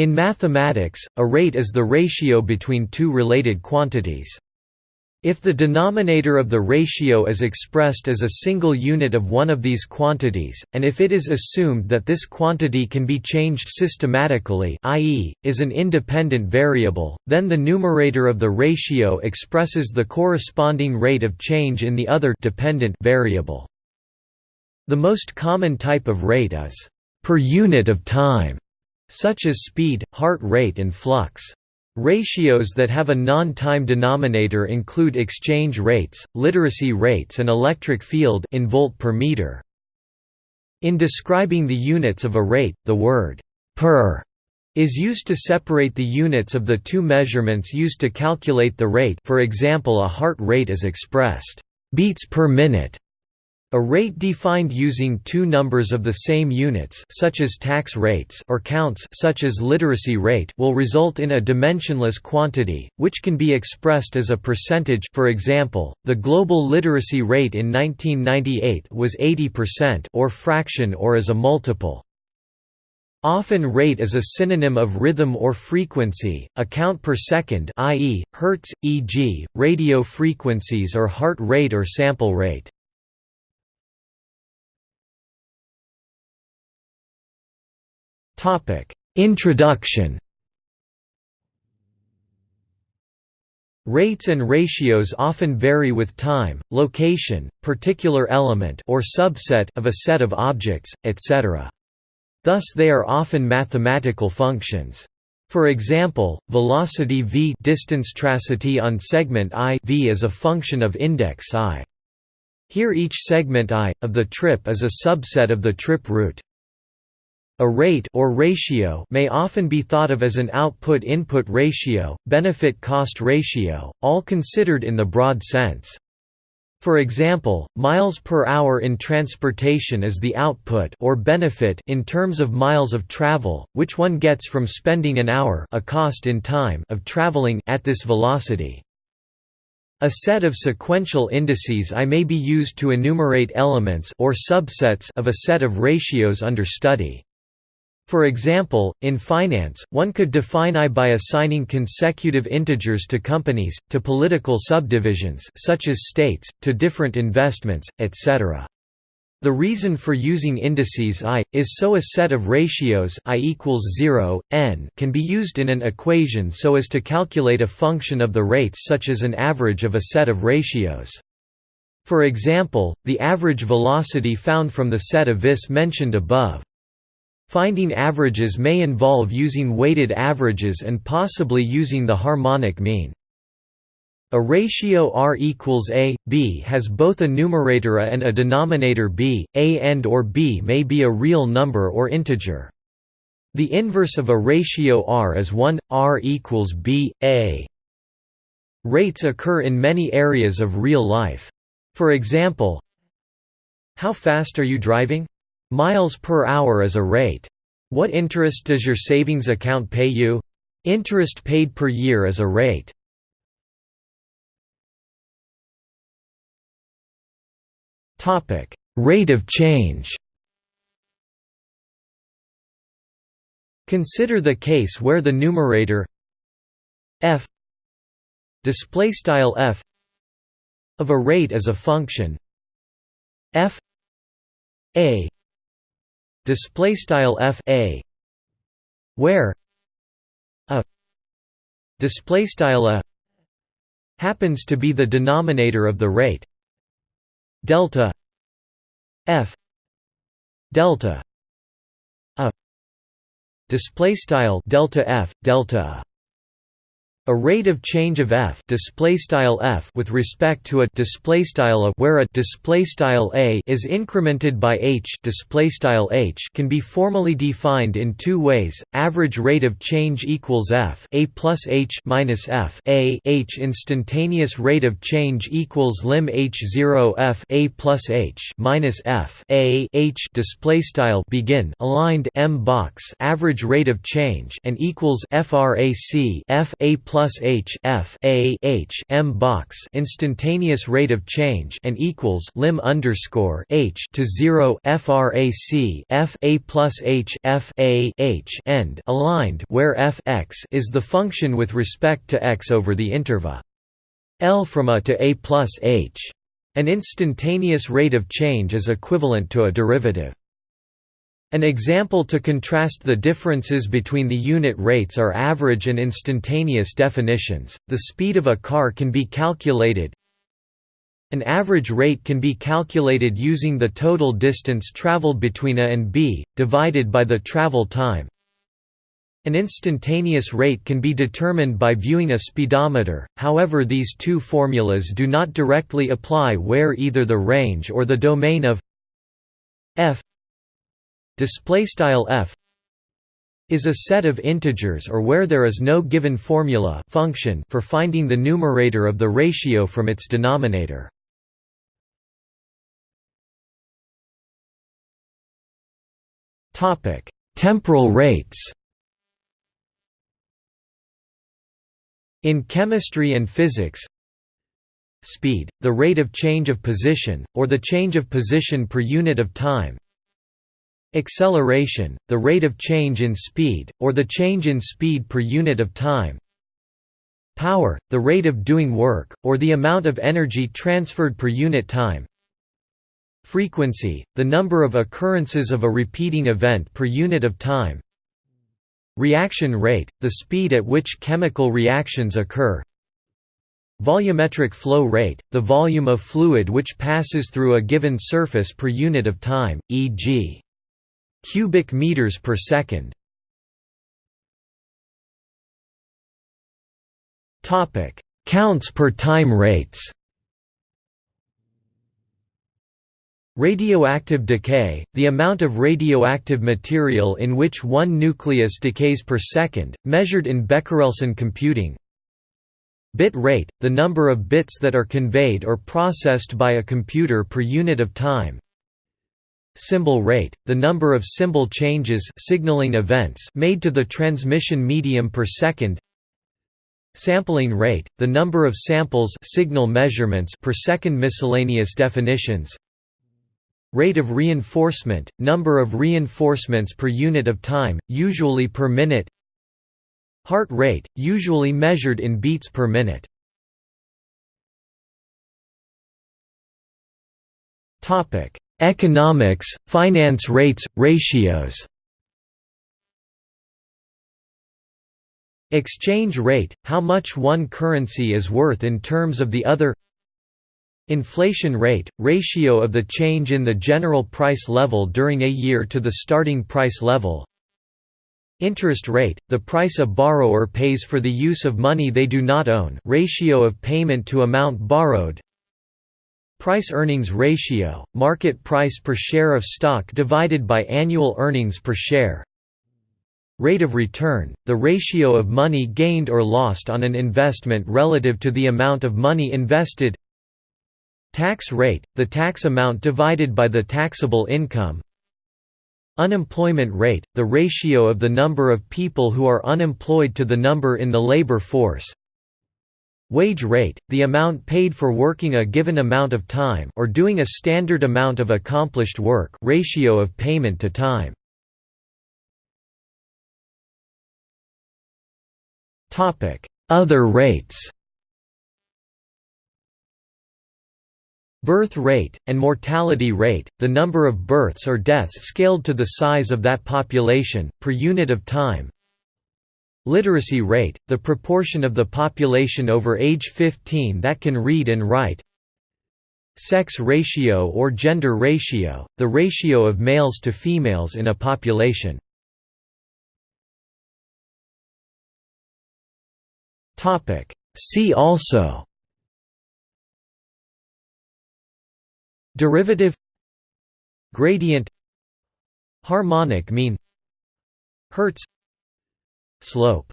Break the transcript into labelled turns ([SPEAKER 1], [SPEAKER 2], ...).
[SPEAKER 1] In mathematics, a rate is the ratio between two related quantities. If the denominator of the ratio is expressed as a single unit of one of these quantities, and if it is assumed that this quantity can be changed systematically i.e., is an independent variable, then the numerator of the ratio expresses the corresponding rate of change in the other dependent variable. The most common type of rate is per unit of time, such as speed, heart rate and flux. Ratios that have a non-time denominator include exchange rates, literacy rates and electric field in volt per meter. In describing the units of a rate, the word per is used to separate the units of the two measurements used to calculate the rate for example a heart rate is expressed beats per minute a rate defined using two numbers of the same units such as tax rates or counts such as literacy rate will result in a dimensionless quantity, which can be expressed as a percentage for example, the global literacy rate in 1998 was 80% or fraction or as a multiple. Often rate is a synonym of rhythm or frequency, a count per second i.e., hertz, e.g., radio frequencies or heart rate or sample rate. Introduction Rates and ratios often vary with time, location, particular element or subset of a set of objects, etc. Thus they are often mathematical functions. For example, velocity v distance tracity on segment i v is a function of index i. Here each segment i, of the trip is a subset of the trip route. A rate or ratio may often be thought of as an output-input ratio, benefit-cost ratio, all considered in the broad sense. For example, miles per hour in transportation is the output or benefit in terms of miles of travel, which one gets from spending an hour a cost in time of traveling at this velocity. A set of sequential indices I may be used to enumerate elements or subsets of a set of ratios under study. For example, in finance, one could define I by assigning consecutive integers to companies, to political subdivisions such as states, to different investments, etc. The reason for using indices I, is so a set of ratios I equals 0, n can be used in an equation so as to calculate a function of the rates such as an average of a set of ratios. For example, the average velocity found from the set of vis mentioned above. Finding averages may involve using weighted averages and possibly using the harmonic mean. A ratio R equals A, B has both a numerator A and a denominator B, A and or B may be a real number or integer. The inverse of a ratio R is 1, R equals B, A. Rates occur in many areas of real life. For example, How fast are you driving? Miles per hour is a rate. What interest does your savings account pay you? Interest paid per year is a rate. Topic: Rate of change. Consider the case where the numerator f display style f of a rate is a function f a display style f a where a display style a happens to be the denominator of the rate delta f delta a display style delta f delta a rate of change of f display style f with respect to a display style a where a display style a is incremented by h display style h can be formally defined in two ways average rate of change equals f a plus h minus f a h instantaneous rate of change equals lim h 0 f a plus h minus f a h display style begin aligned m box average rate of change and equals frac f a plus h f a h m box instantaneous rate of change and equals lim underscore h to zero frac f a plus h f a h end aligned where f x is the function with respect to x over the interval L from a to a plus h. An instantaneous rate of change is equivalent to a derivative. An example to contrast the differences between the unit rates are average and instantaneous definitions. The speed of a car can be calculated. An average rate can be calculated using the total distance traveled between A and B, divided by the travel time. An instantaneous rate can be determined by viewing a speedometer, however these two formulas do not directly apply where either the range or the domain of f display style f is a set of integers or where there is no given formula function for finding the numerator of the ratio from its denominator. Topic: Temporal rates. In chemistry and physics, speed, the rate of change of position, or the change of position per unit of time Acceleration, the rate of change in speed, or the change in speed per unit of time. Power, the rate of doing work, or the amount of energy transferred per unit time. Frequency, the number of occurrences of a repeating event per unit of time. Reaction rate, the speed at which chemical reactions occur. Volumetric flow rate, the volume of fluid which passes through a given surface per unit of time, e.g cubic meters per second. Topic: Counts per time rates. Radioactive decay, the amount of radioactive material in which one nucleus decays per second, measured in Becquerelson computing. Bit rate, the number of bits that are conveyed or processed by a computer per unit of time. Symbol rate, the number of symbol changes signaling events made to the transmission medium per second Sampling rate, the number of samples signal measurements per second miscellaneous definitions Rate of reinforcement, number of reinforcements per unit of time, usually per minute Heart rate, usually measured in beats per minute. Topic Economics, finance rates, ratios. Exchange rate, how much one currency is worth in terms of the other. Inflation rate, ratio of the change in the general price level during a year to the starting price level. Interest rate, the price a borrower pays for the use of money they do not own ratio of payment to amount borrowed Price-earnings ratio, market price per share of stock divided by annual earnings per share. Rate of return, the ratio of money gained or lost on an investment relative to the amount of money invested. Tax rate, the tax amount divided by the taxable income. Unemployment rate, the ratio of the number of people who are unemployed to the number in the labor force Wage rate, the amount paid for working a given amount of time or doing a standard amount of accomplished work ratio of payment to time. Other rates Birth rate, and mortality rate, the number of births or deaths scaled to the size of that population, per unit of time Literacy rate, the proportion of the population over age 15 that can read and write. Sex ratio or gender ratio, the ratio of males to females in a population. See also Derivative Gradient Harmonic mean Hertz Slope